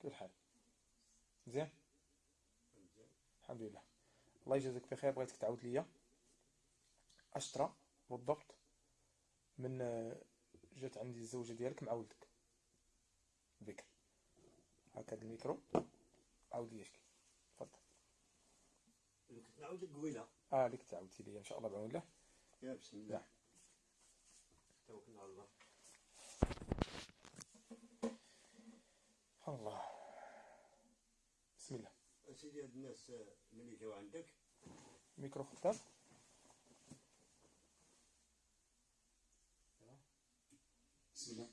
كيف الحال مزيان الحمد لله. الله يجازيك بخير. بغيتك تعاود ليا. اشطرا بالضبط من آه، جات عندي الزوجة ديالك مع ولدك. بكر هاك هاد الميكرو. عاود ليا شكي تفضل. كنت نعاود قويلة. آه اللي كنت عاودتي ليا إن شاء الله بعون الله. يا بسم الله. نعم. توكلنا على الله. الله. اسيدي هاد الناس آه، ملي جاو عندك. ميكرو خدام بسم الله.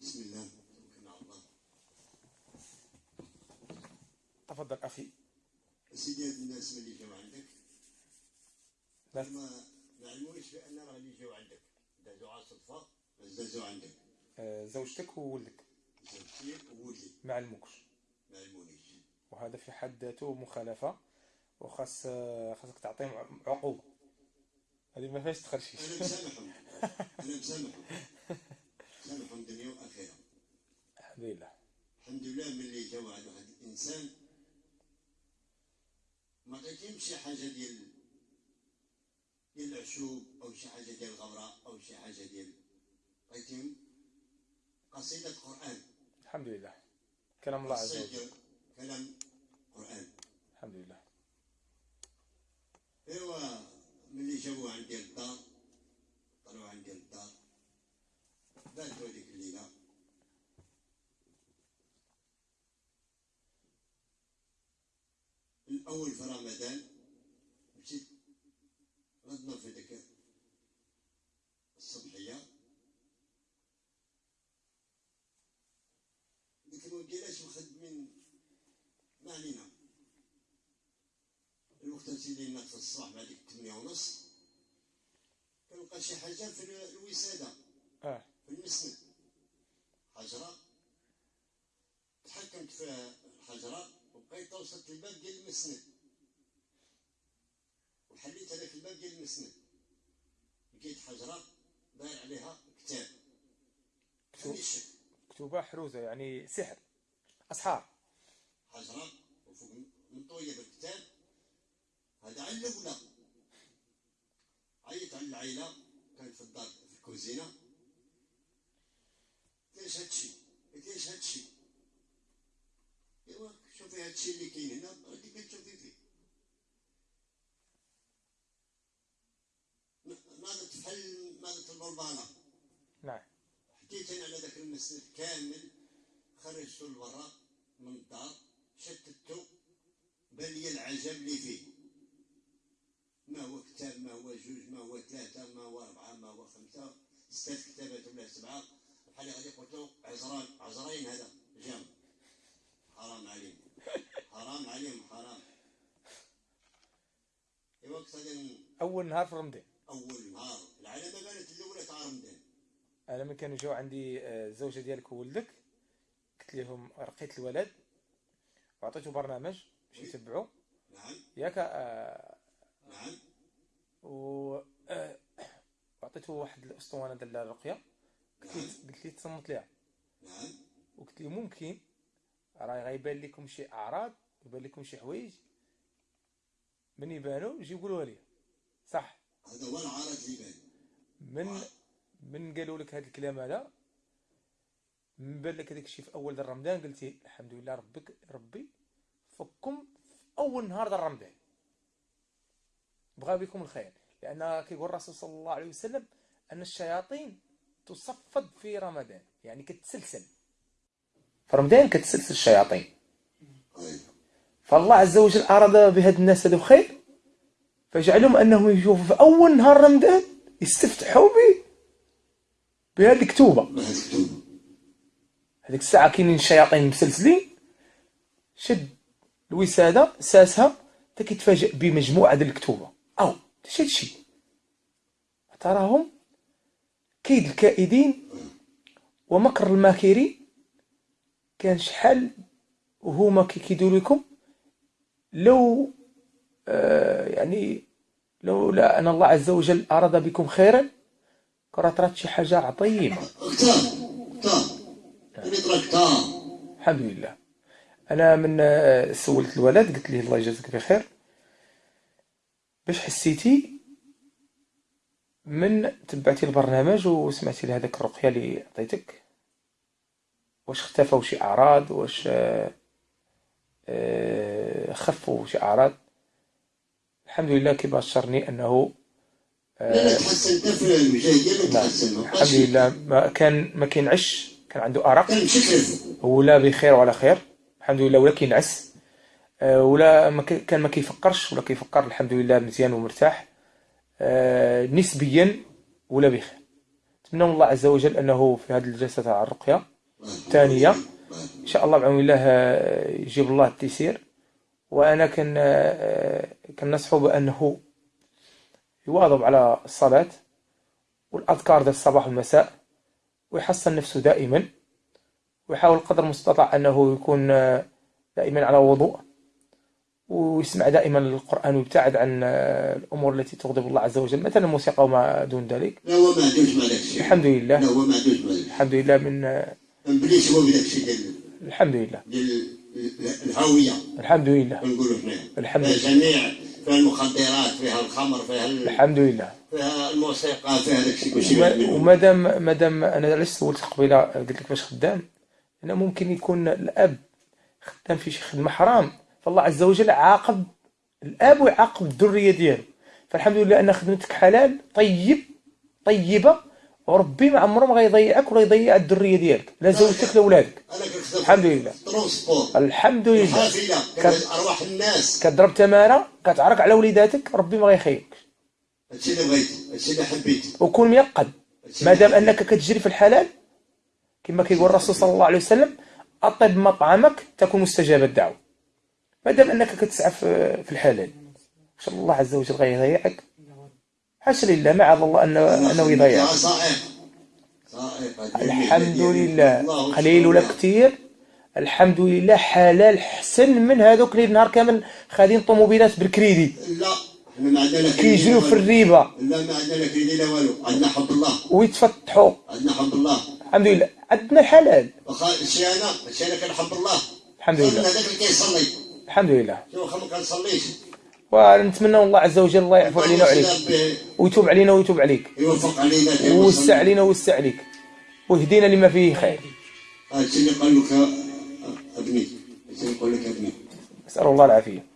بسم الله. توكلنا على الله. تفضل أخي. اسيدي هاد الناس ملي جاو عندك. لا. ما علمونيش بأن راه اللي جاو عندك. دازو على صدفه دازو عندك. آه، زوجتك وولدك. زوجتي وولدي. ما علموكش. ما علمونيش. وهذا في حد ذاته مخالفة وخاص خاصك تعطيهم عقوبة. هذه ما فيهاش تخرشيش. أنا مسامحهم. أنا مسامحهم. مسامحهم دنيا وآخرة. الحمد لله. الحمد لله ملي جا واحد واحد الإنسان ما عطيتيهمش شي حاجة ديال ديال العشوب أو شي حاجة ديال الغبرة أو شي حاجة ديال عطيتيهم قصيدة قران الحمد لله. كلام الله عز وجل. كلام قرآن. الحمد لله. ايوا ملي جابوه عندي للدار طلعوا عندي للدار باتوا هذيك الليلة. الأول في رمضان مشيت غدنا في ذاك الصبحيه ديك الوكيلاش مخدمين ما علينا الناس في الصباح بعد ديك 8 ونص كنلقى شي حاجة في ال- الوسادة. آه. في المسند حجرة. تحكمت في الحجرة وبقيت وصلت الباب ديال المسند. وحليت هذاك الباب ديال المسند. لقيت حجرة داير عليها كتاب. مكتوبة حروزة يعني سحر. أسحار. حجرة وفوق مطويه بالكتاب. هذا على الاولى عيط على العائله كانت في الدار في الكوزينة. ليش هادشي ليش هادشي ايوا شوفي هادشي اللي كاين هنا غادي كتشوفي فيه. ناضت بحال ناضت البلبانه نعم. حكيت أنا على ذاك المسند كامل خرجته لبرا من الدار شتته بان لي العجب اللي فيه. ما هو كتاب ما هو جوج ما هو ثلاثة ما هو أربعة ما هو خمسة. ستة كتابات ولا سبعة. بحال غادي قلت عزران عزرين هذا. جام. حرام عليهم. حرام عليهم حرام. وقت هذا أول نهار في رمضان. أول نهار. العلامة بانت الأولى تاع رمضان. أنا من كانوا جاو عندي آه، الزوجة ديالك وولدك. قلت لهم رقيت الولد. وعطيته برنامج باش يتبعوا نعم. ياك آه، آه، وعطيته واحد الاسطوانة ديال الرقيه قلت لي قلت تصنت ليها. وقلت لي ممكن. راه غيبان لكم شي أعراض يبان لكم شي حوايج. من يبانوا يجي يقولوها لي صح. هذا هو العرض اللي من من قالوا لك هذا الكلام هذا؟ من بان لك هذاك الشيء في أول رمضان قلتي الحمد لله ربك ربي فكم في أول نهار ديال رمضان. بغى بكم الخير. لأن كيقول الرسول صلى الله عليه وسلم أن الشياطين تصفد في رمضان. يعني كتسلسل. في رمضان كتسلسل الشياطين. فالله عز وجل أراد بهاد الناس هذو خير فجعلهم أنهم يشوفوا في أول نهار رمضان يستفتحوا به بهذه الكتوبة. هذيك الساعة كاينين الشياطين مسلسلين. شد الوسادة ساسها حتى بمجموعة ديال الكتوبة. اش هادشي تراهم كيد الكائدين ومكر الماكرين. كان شحال وهما كيكيدوا لكم لو آه يعني لولا أن الله عز وجل أراد بكم خيرا كرة طرات شي طرا كتاب الحمد لله. أنا من آه، سولت الولد قلت ليه الله يجازيك بخير. باش حسيتي من تبعتي البرنامج وسمعتي لهذاك الرقية اللي عطيتك؟ واش اختفوا شي أعراض؟ واش آه، آه، خفوا شي أعراض؟ الحمد لله كي بشرني أنه لا لا تحسن انت في المجاهدين نعم. الحمد لله. ما كان ما كينعش كان عنده أرق. ولا بخير وعلى خير. الحمد لله ولا كينعس آه، ولا ما كان ما كيفكرش ولا كيفكر الحمد لله مزيان ومرتاح. آه، نسبيا ولا بخير. نتمنى من الله عز وجل أنه في هذه الجلسة تاع الرقية الثانية إن شاء الله بعون الله آه، يجيب الله التيسير. وأنا كان آه، كنصحه بأنه يواظب على الصلاة والأذكار ديال الصباح والمساء ويحصن نفسه دائما ويحاول قدر المستطاع أنه يكون آه، دائما على وضوء. ويسمع دائما القرآن ويبتعد عن الأمور التي تغضب الله عز وجل مثلا الموسيقى وما دون ذلك. الحمد لله. الحمد لله من الحمد لله. ديال الهويه الحمد لله. كنقولوا حنا الحمد لله. جميع فيها المخدرات فيها الخمر فيها ال- الحمد لله. فيها الموسيقى فيها داك الشيء كلشي وما- بعد منه. ومادام مادام أنا علاش سولت قبيلة قلت لك باش خدام؟ لأن ممكن يكون الأب خدام في شي خدمه حرام فالله عز وجل عاقب الآب ويعاقب الذرية ديالو. فالحمد لله أن خدمتك حلال طيب طيبة وربي ما عمره ما غيضيعك ولا يضيع الذرية ديالك. لا زوجتك لا ولادك. الحمد لله. الحمد لله. ارواح الناس كضرب تمارة كتعرق على وليداتك ربي ما غيخيبك هادشي اللي بغيت هادشي اللي حبيت وكون ميقظ ما دام أنك كتجري في الحلال كما كيقول الرسول صلى الله عليه وسلم أطب مطعمك تكون مستجاب الدعوة. ما دام أنك كتسعى في الحلال. إن شاء الله عز وجل غيضيعك حاشا لله معاذ الله انه أنه يضيعك. الحمد لله. قليل ولا كثير الحمد لله حلال حسن من هذوك اللي نهار كامل خادين طوموبيلات بالكريدي. لا حنا ما عندنا كيجريو في. الريبة. لا ما عندنا كريدي لا والو. عندنا حب الله. ويتفتحوا. عندنا حب الله. الحمد لله. عندنا الحلال واخا هادشي أنا؟ هادشي أنا كنحب الله. الحمد لله. هذاك اللي كيصلي. الحمد لله كنصليش ونتمنى الله عز وجل الله يعفو علينا وعليك. ويتوب علينا ويتوب عليك. يوفق علينا في ووسع علينا ووسع عليك. ويهدينا لما فيه خير. هادشي اللي قال لك أبني. هادشي اللي قال لك أبني. نسأل الله العافية.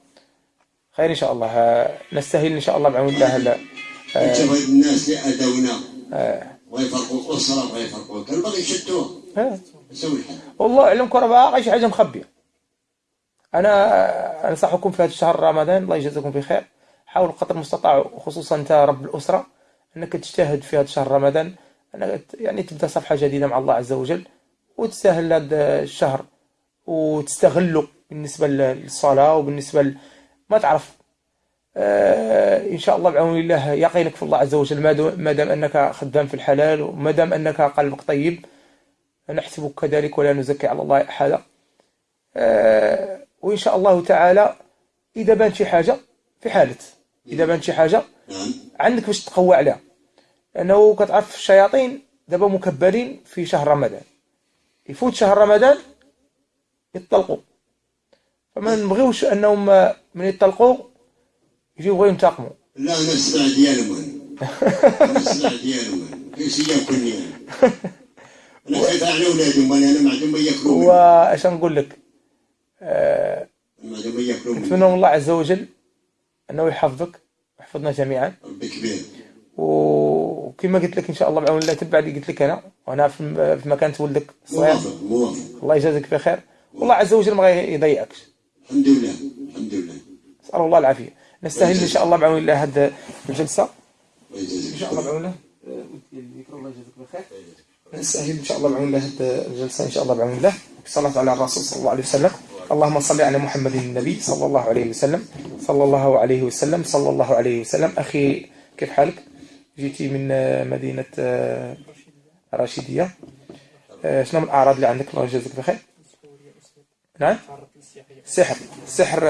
خير إن شاء الله. آه، نستاهل إن شاء الله بعون الله. لا انت بغيت الناس اللي اداونا آه، ويفرقوا الاسره ويفرقوا. كان باغي يشدوها آه. والله أعلمكم راه باقي شي حاجة مخبية. أنا أنصحكم في هذا الشهر رمضان الله يجازيكم بخير. حاولوا قدر المستطاع وخصوصا أنت رب الأسرة أنك تجتهد في هذا الشهر رمضان أنك ت- يعني تبدأ صفحة جديدة مع الله عز وجل وتستاهل هذا الشهر وتستغله بالنسبة للصلاة وبالنسبة ل... ما تعرف. آه، إن شاء الله بعون الله يقينك في الله عز وجل ما دام أنك خدام في الحلال وما دام أنك قلبك طيب نحسبك كذلك ولا نزكي على الله أحدا. آه، وإن شاء الله تعالى إذا بان شي حاجة في حالة. إذا بان شي حاجة عندك باش تقوى عليها. لأنه كتعرف الشياطين دابا مكبرين في شهر رمضان. يفوت شهر رمضان يطلقوا فما نبغيوش أنهم من يطلقوا يجيو بغيو ينتقموا. لا أنا السمع ديالهم أنا السمع ديالهم كيفاش ياكلني أنا أنا خايف على أولادهم أنا ما عندهم ما يأكلوا. وأش نقول لك؟ نتمنى من الله عز وجل أنه يحفظك ويحفظنا جميعا. وكما قلت لك إن شاء الله بعون الله تبع اللي قلت لك أنا وأنا في مكان ولدك صغير. موافق موافق الله يجازيك بخير. والله عز وجل ما غيضيعكش الحمد لله الحمد لله نسأل الله العافية. نستاهل إن شاء الله بعون الله هذه الجلسة. إن شاء الله بعون الله. الله يجازيك بخير نستاهل إن شاء الله بعون الله هذه الجلسة. إن شاء الله بعون الله. بالصلاه على الرسول صلى الله عليه وسلم. اللهم صل على محمد النبي صلى الله عليه وسلم. صلى الله عليه وسلم. صلى الله عليه وسلم. أخي كيف حالك؟ جيتي من آه، مدينة آه، رشيديه آه، شنو من الأعراض اللي عندك؟ الله يجازيك بخير. نعم. سحر. سحر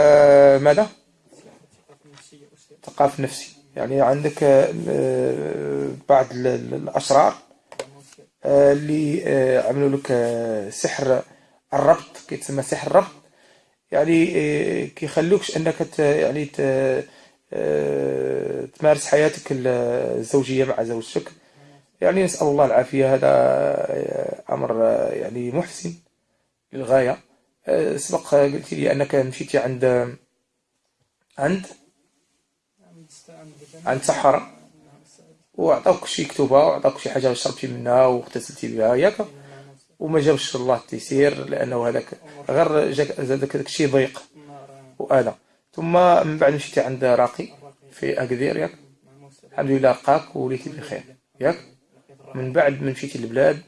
ماذا؟ ثقافة نفسي. يعني عندك بعض ال- ال- الأشرار اللي عملوا لك سحر الربط. كيتسمى سحر الربط. يعني آه، كيخلوكش انك يعني آه، تمارس حياتك الزوجية مع زوجتك. يعني نسأل الله العافية. هذا آه، آه، يعني محسن للغاية. آه، سبق قلت لي أنك مشيتي عند عند عند سحرة. وعطاوك شي كتوبة وعطاوك شي حاجة شربتي منها واغتسلتي بها ياك. وما جابش الله التيسير لأنه هذاك غير جاك داك الشيء ضيق. وآلة ثم من بعد مشيتي عند راقي في أكادير ياك؟ الحمد لله لقاك وليتي بخير ياك؟ من بعد ما مشيتي للبلاد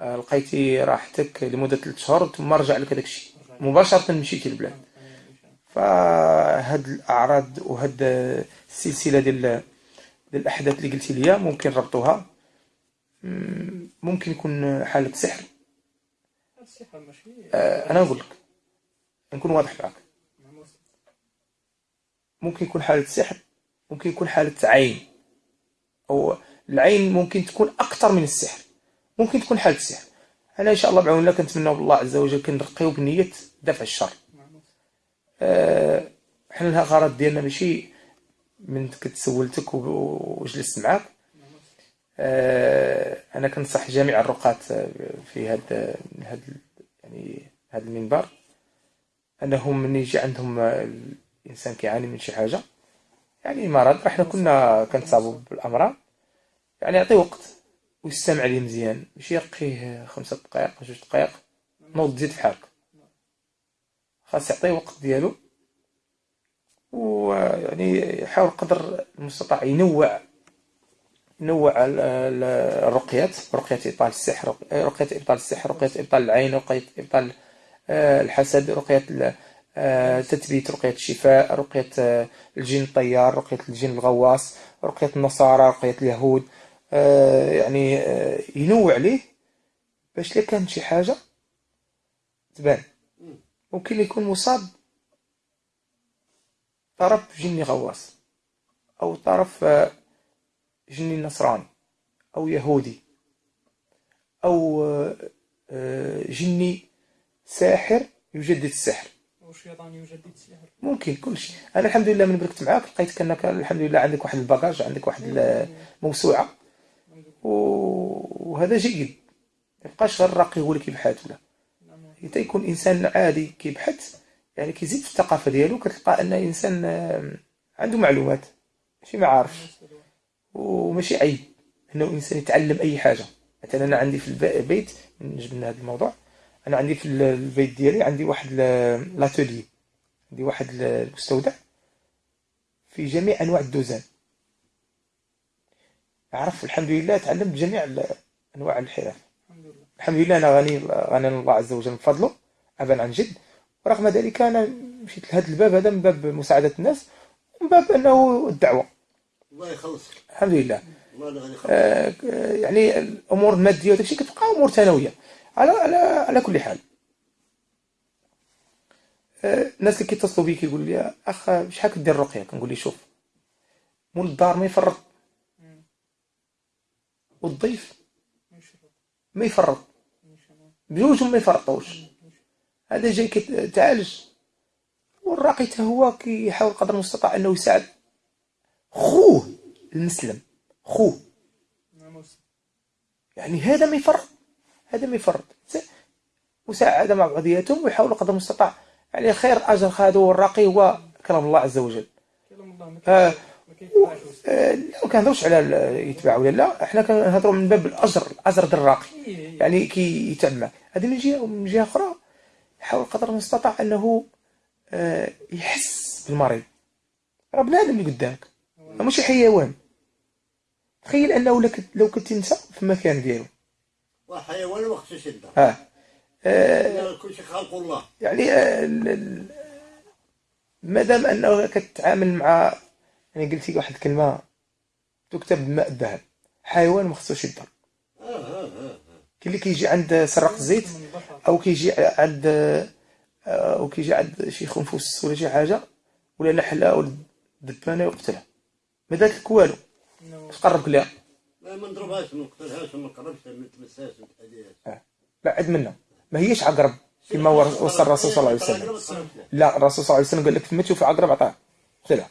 لقيتي راحتك لمدة ثلاث شهور ثم رجع لك هذاك الشيء. مباشرة مشيتي للبلاد. فهاد الأعراض وهاد السلسلة ديال الأحداث اللي قلتي لي ممكن ربطوها ممكن يكون حالة سحر. هاد السحر ماشي. آه، أنا نقول لك. نكون واضح معك. ممكن يكون حالة سحر ممكن يكون حالة عين. أو العين ممكن تكون أكثر من السحر. ممكن تكون حالة سحر. أنا إن شاء الله بعون الله كنتمنى بالله عز وجل كنرقيو بنية دفع الشر. آه، حنا الغرض ديالنا ماشي من كنت سولتك و- وجلست معاك. أنا كنصح جميع الرقاة في هذا هذا يعني هذا المنبر أنهم من يجي عندهم الإنسان كيعاني من شي حاجة. يعني مرض إحنا كنا كنتصابوا بالأمراض. يعني يعطيه وقت ويستمع ليه مزيان. ماشي يرقيه خمسة دقائق جوج دقائق نوض تزيد في حالك. خاص يعطيه وقت ديالو. ويعني يحاول قدر المستطاع ينوع ال- الرقيات رقية إبطال السحر رقية إبطال السحر رقية إبطال العين رقية إبطال آه، الحسد رقية آه، تثبيت رقية الشفاء رقية آه، الجن الطيار رقية الجن الغواص رقية النصارى رقية اليهود يعني ينوع عليه باش لا كانت شي حاجة تبان. ممكن يكون مصاب طرف جني غواص أو طرف جني نصراني أو يهودي أو آه، آه، جني ساحر يجدد السحر. والشيطان يجدد السحر. ممكن كل شيء. أنا الحمد لله من بركت معاك لقيتك أنك الحمد لله عندك واحد الباجاج عندك واحد الموسوعة و- وهذا جيد. ما يبقاش غير الراقي هو اللي كيبحث ولا حتى يكون إنسان عادي كيبحث يعني كيزيد في الثقافة ديالو كتلقى أن إنسان آه، عنده معلومات. ماشي ما عارفش. وماشي عيب إنه الانسان يتعلم أي حاجة. مثلا أنا عندي في الب- البيت من هذا الموضوع. أنا عندي في ال- البيت ديالي عندي واحد لاتولي عندي واحد ال- المستودع في جميع أنواع الدوزان. عرف الحمد لله تعلمت جميع أنواع الحرف. الحمد لله. الحمد لله أنا غني غني الله عز وجل من فضله ابا عن جد. ورغم ذلك أنا مشيت لهذا الباب هذا من باب مساعدة الناس ومن باب أنه الدعوة. الله يخلصك. الحمد لله. آه، يعني الأمور المادية وداك الشيء كتبقى أمور ثانوية. على على على كل حال. آه، الناس اللي كيتصلوا بي كيقول لي أخ شحال كدير الرقية؟ كنقول لي شوف مول الدار ما يفرط. والضيف ما يفرط بجوجهم ما يفرطوش هذا جاي كيتعالج والراقي حتى هو كيحاول قدر المستطاع إنه يساعد. خوه المسلم خوه. يعني هذا ما يفرط هذا ما يفرط س- مساعدة مع بعضياتهم ويحاولوا قدر المستطاع. يعني خير أجر خادوا والراقي هو كلام الله عز وجل. كلام الله ما آه. ما. آه، كنهضروش على يتباع ولا لا إحنا كنهضروا من باب الأجر الأجر ديال الراقي. إيه، يعني كي يتعلم هذه من جهة ومن جهة أخرى يحاول قدر المستطاع أنه آه، يحس بالمريض. راه بنادم اللي قدامك. ماشي حيوان. تخيل أنه لك- لو كنت انت في المكان ديالو. وحيوان وقت شدة. آه آه، كل شيء خلق الله. يعني آه، مادام أنه كتعامل مع يعني قلتي واحد الكلمة تكتب بماء الذهب حيوان ما خصوش آه كاين اللي كيجي عند سراق الزيت. أو كيجي عند آه، أو كيجي عند شي خنفس ولا شي حاجة ولا نحله ولا دبانة يقتلها ما دارت لك والو. إنه تقرب لها ما نضربهاش ما نقتلهاش ما نقربش ما نتمساش ما نتأذيهاش آه. بعد منها ما هيش عقرب كما وصى الرسول صلى الله عليه وسلم. لا الرسول صلى الله عليه وسلم قال لك ما تشوف عقرب عطاه. قتله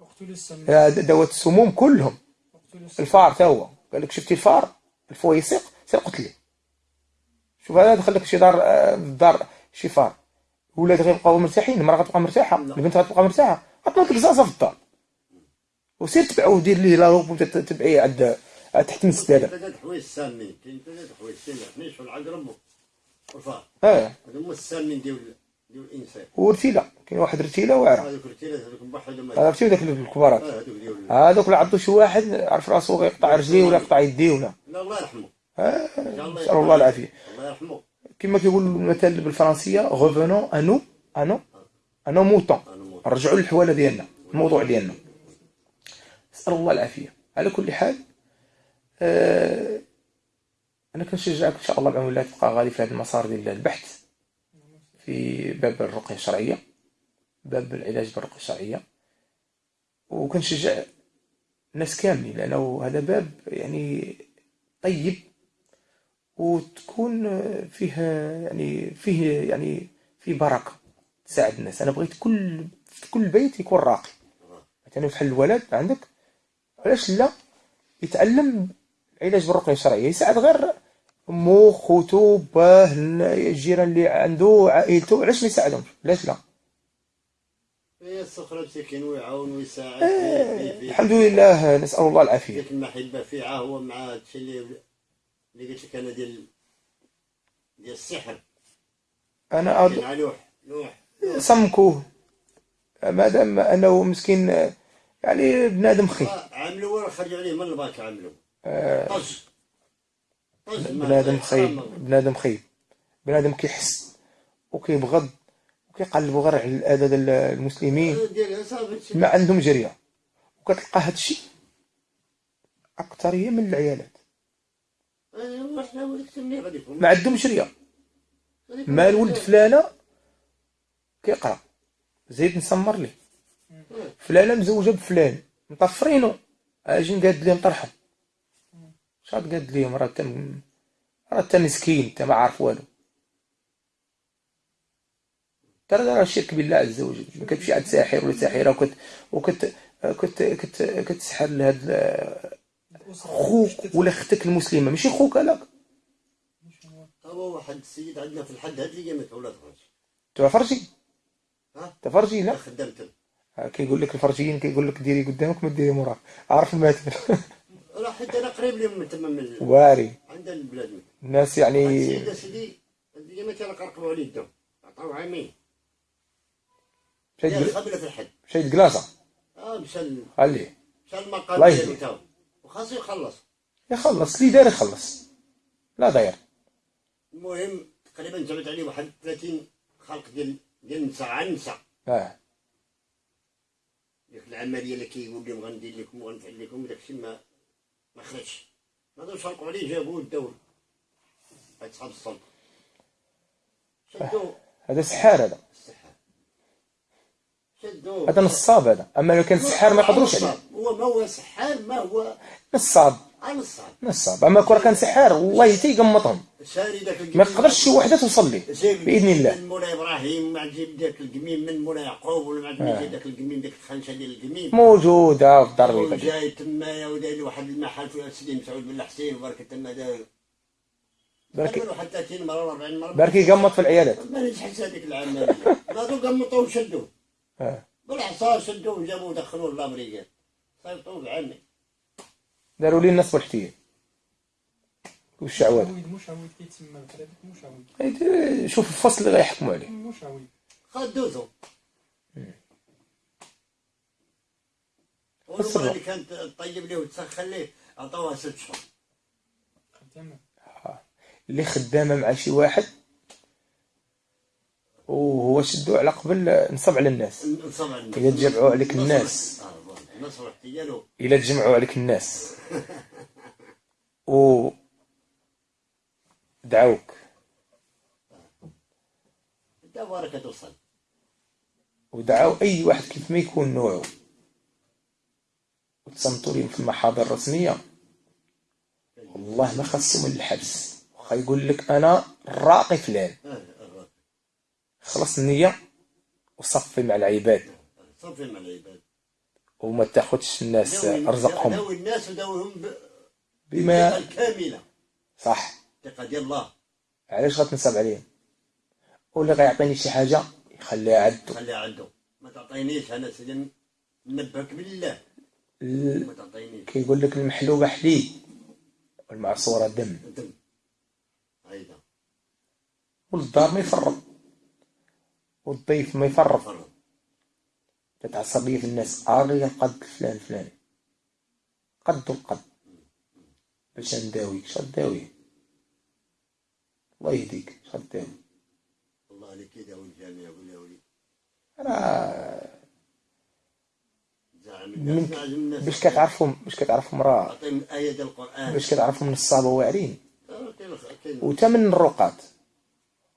اقتلوا السم. هذا دوات السموم كلهم. الفار تا هو. قال لك شفتي الفار؟ الفويسق سير قتلي شوف هذا دخل لك شي دار آه، دار شي فار. ولاد غيبقاو مرتاحين المرأة غتبقى مرتاحة البنت غتبقى مرتاحة. غتنوض لك زازا في الدار. وسير تبعه ودير ليه لا روب تبعيه عند تحت السداده ثلاث حوايج سامين كاين ثلاث حوايج كاين الحنيش والعقرب والفار آه. هما السامين ديال ديال الإنسان. ورتيله كاين واحد رتيله واعرة. هذوك الرتيلات هذوك هذا رتيله داك الكبارات. آه، هذوك اللي عضو شي واحد عرف راسو غيقطع رجليه ولا يقطع يديه ولا. لا الله يرحمه. الله نسأل الله العافية. الله يرحمه. كما كيقول المثل بالفرنسية غوفونون انو انو انو موت نرجعوا للحوالة ديالنا الموضوع ديالنا. نسال الله العافية. على كل حال آه أنا كنشجعك إن شاء الله بعون الله تبقى غادي في هذا المسار ديال البحث في باب الرقية الشرعية باب العلاج بالرقية الشرعية. وكنشجع الناس كاملين لأنه هذا باب يعني طيب وتكون فيه يعني فيه يعني فيه بركة تساعد الناس. أنا بغيت كل في كل بيت يكون راقي. مثلا بحال الولد عندك علاش لا؟ يتعلم العلاج بالرقية الشرعية يساعد غير امو خوتو باه الجيران اللي عنده عائلته علاش ما يساعدهمش؟ علاش لا؟ السخرة مسكين ويعاون ويساعد. آه، الحمد لله نسأل الله العافية. ديك المحبة فيها هو مع هادشي اللي اللي قلت لك أنا ديال ديال السحر. أنا. على لوح لوح سمكوه مادام أنه مسكين يعني بنادم خي آه، عملوا ولا خرجوا عليه من الباك عملوا. طز. طز بنادم حرام. بنادم خايب بنادم كيحس وكيبغض وكيقلبوا غير على الأذى ديال المسلمين ما عندهم جريه وكتلقى هادشي اكثريه من العيالات. ما عندهم جريه ما الولد فلانة كيقرأ. زيد نسمر ليه. فلانة مزوجة بفلان مطفرينو. أجي نقاد ليه نطرحو. شحال قاد ليهم راه تم راه تا مسكين انت ما عارف والو. ترى راه الشرك بالله عز وجل. ما كتمشي عند ساحر ولا ساحرة. وكت وكت كت كت كتسحر لهاد خوك ولا أختك المسلمة. ماشي خوك هذاك. هو واحد السيد عندنا في الحد هاد اللي قامت أولاد خرج تفرجي ها؟ تفرجي لا. كيقول لك الفرجيين كيقول لك ديري قدامك ما ديري موراك. عارف المثل راه حتى أنا قريب لهم من تما من واري. عندنا البلاد. الناس يعني السيد سيدي اللي قامت أنا قرقبوا عليه الدم. عطاو عامين مشى في الحد. مشى يتقلاصه آه مشى خليه مشى المقام ديالو يهديه. تاو وخاصو يخلص. يخلص. اللي داير يخلص. لا داير. المهم تقريبا جابت عليه واحد 30 خلق ديال ديال النساء عن النساء آه. ديك العملية اللي كيقول لهم غندير لكم وغنفعل لكم داك الشيء ما ما خرجش. ما داوش شرقوا عليه جابوه وداوه هاد صحاب السلطه شدوه. هذا سحار هذا. شدوه. هذا نصاب هذا. أما لو كان سحار ما يقدروش عليه. هو ما هو سحار ما هو نصاب. الصعب نصاب. أما كون كان سحار والله حتى ما يقدرش شي وحدة توصل ليه بإذن الله. من مولاي إبراهيم ما تجيب داك القميم من مولاي يعقوب ولا ما تجيب داك القميم داك الخنشه ديال القميم. موجودة في الدار البيضاء وجاي تمايا وداير واحد المحل في سيدي مسعود بن حسين وبركة تما داير. بركي حتى 30 مرة ولا 40 مرة. بركي يقمط في العيالات ما نجحش هذيك العملية هذو قمطوه وشدوه. آه. بالعصا شدوه وجابوه ودخلوه لامريكا سيطوه بعمي داروا لي النصب والاحتيال والشعوذه مشاويد مشاويد كيتسمى بحال إيه، شوف الفصل اللي غيحكموا عليه. خدوته السر. والمرة اللي كانت طيب ليه وتسخن ليه عطوها ست شهور. خدامة. اللي خدامة مع شي واحد. وهو شدو على قبل نصب على الناس. نصب على الناس. إذا تجمعوا عليك نصب- الناس. آه، والله. إلا تجمعوا عليك الناس. و دعوك. انت بركة توصل. ودعاو أي واحد كيف ما يكون نوعه. وتصنتوا لهم في المحاضر الرسمية. والله ما خصهم الحبس. واخا يقول لك أنا الراقي فلان. آه الراقي خلص النية. وصفي مع العباد. صفي مع العباد. وما تاخدش الناس ارزقهم داوي الناس وداويهم ب- بما الكاملة صح. ديال الله. علاش غتنصب عليهم واللي غيعطيني شي حاجة يخليها عندو خليها عنده ما تعطينيش أنا سيدي ننبهك بالله. ال- ما تعطينيش. كيقول لك المحلوبة حليب والمعصورة دم. دم. هيدا والدار ما يفرط. والضيف ما يفرط. تتعصب لي في الناس. آغي القد فلان فلان. قد القد. باش نداويك شو تداوي الله يهديك. تداوي الله عليك يداوي الجميع ولا ولي من الناس باش كتعرفهم باش كتعرفهم راه آية باش كتعرفهم واعرين آه، كاين كاين. وتا من الرقات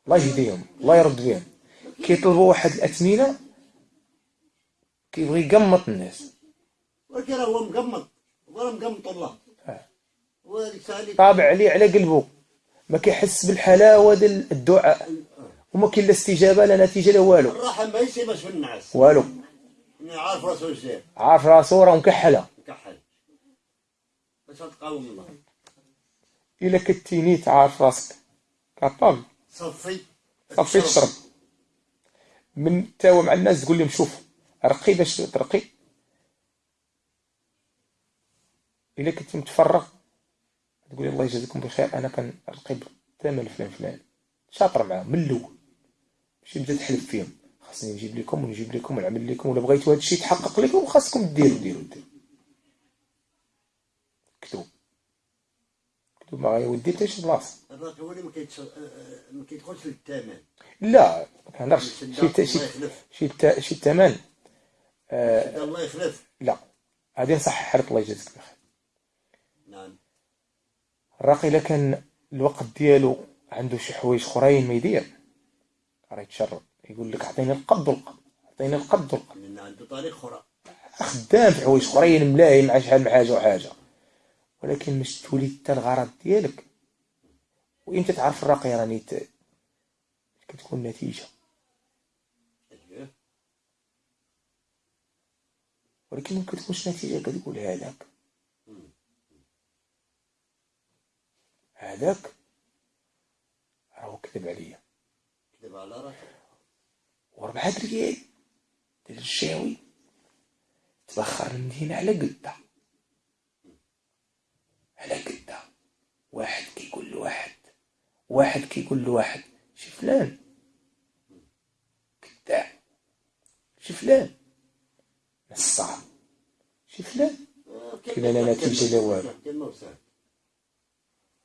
الله يهديهم الله يرد بهم. كيطلبوا واحد الأثمنة كيبغي يقمط الناس. ولكن راه هو مقمط هو راه مقمط الله. آه. طابع عليه على قلبه. ما كيحس بالحلاوة ديال الدعاء وما كاين لا استجابة لا نتيجة لا والو. الراحة ما يسيبش في النعاس. والو. عارف راسو الزين عارف راسو راه مكحلة. مكحل. باش تقاوم الله. إلا كنتي نيت عارف راسك. كابابل صفي. صافي تشرب. من تاوى مع الناس تقول لهم شوف رقي باش ترقي. إلا كنت متفرغ. تقول الله يجازيكم بخير أنا كنرقي بالثمن فلان فلان شاطر معاهم من الأول. ماشي بدا تحلف فيهم. خاصني نجيب لكم ونجيب لكم ونعمل لكم ولا بغيتوا هذا الشيء يتحقق لكم خاصكم ديروا ديروا ديروا. كتب. كتب. ما غيودي حتى شي بلاصة. الراجل هو اللي ما آه، آه، كيدخلش للثمن لا ما كنهضرش. شي شي شي الثمن الله يخلف. لا. هذه نصحح لك الله يجازيك بخير الراقي الا كان الوقت ديالو عنده شي حوايج اخرين ما يدير. راه يتشرب يقول لك عطيني القد والقد. عطيني القد والقد. لأن عنده طريق أخرى. خدام في حوايج اخرين ملاهي مع شحال من حاجة وحاجة. ولكن باش تولي حتى الغرض ديالك. وإمتى تعرف الراقي راني ت- كتكون نتيجة. أيوه. ولكن ما كتكونش نتيجة كتقول هذاك. هذاك راهو كذب عليا. كذب على راسك. وربعة ريال ديال الشاوي. تبخر المدينة على قدة. على قدة. واحد كيقول لواحد. واحد كيقول لواحد. شي فلان. كذاب شي فلان. نصاب. شي فلان. آه، كاين لا نتيجة لا والو.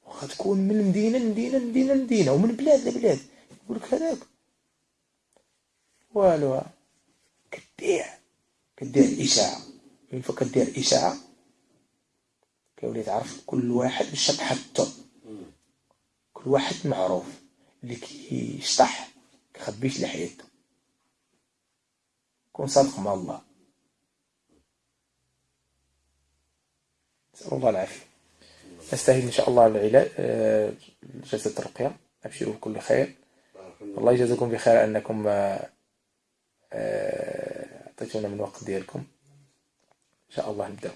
كلمة وسهل واخا تكون من مدينة لمدينة لمدينة لمدينة ومن بلاد لبلاد. يقول لك هذاك. والو. كدير. كدير إشاعة. من فوق كدير إشاعة؟ كيولي تعرف كل واحد باش كل واحد معروف. اللي كيشطح كيخبيش لحياته كون صادق مع الله. نسأل الله العافية. نستهل إن شاء الله العلاج آه، جلسة الرقية. أبشروا بكل خير. الله يجازيكم بخير أنكم آه، آه، أعطيتونا من وقت ديالكم. إن شاء الله نبدأ.